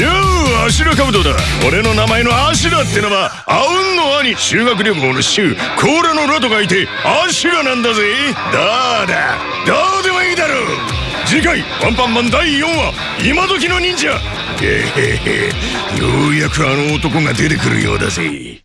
ようアシュラカブトだ。俺の名前のアシュラってのはアウンの兄修学旅行の衆甲羅のラトがいてアシュラなんだぜ。どうだ。どうでもいいだろう。次回「ワンパンマン第4話今時の忍者」へへへ。ようやくあの男が出てくるようだぜ。